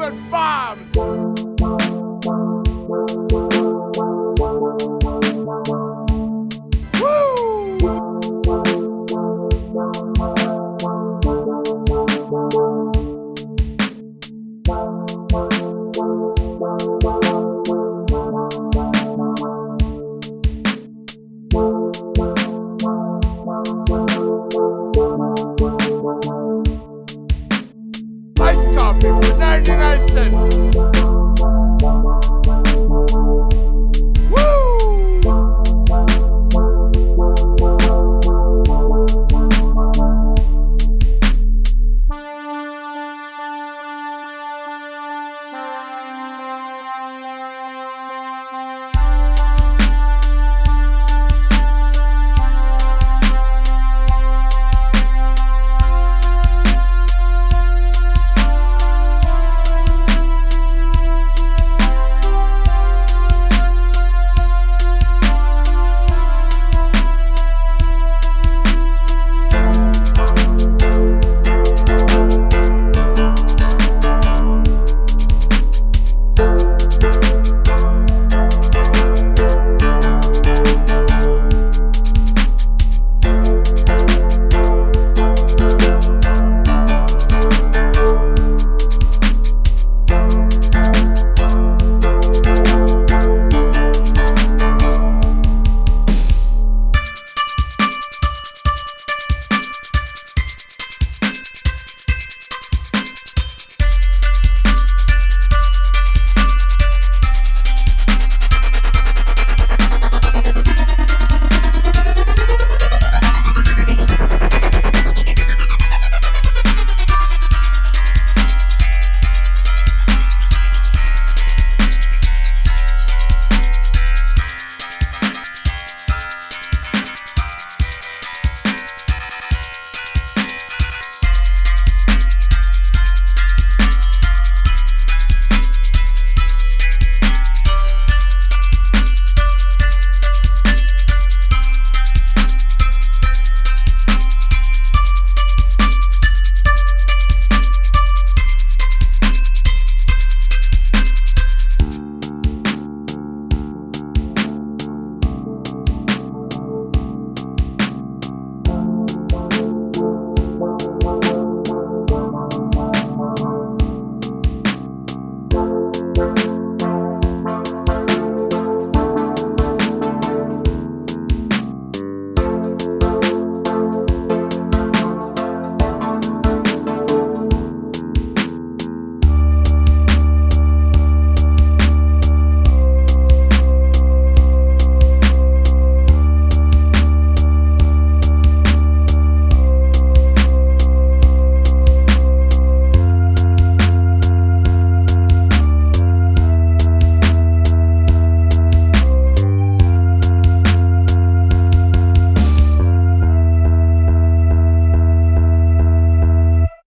Northern Farms. Woo! 99 cents.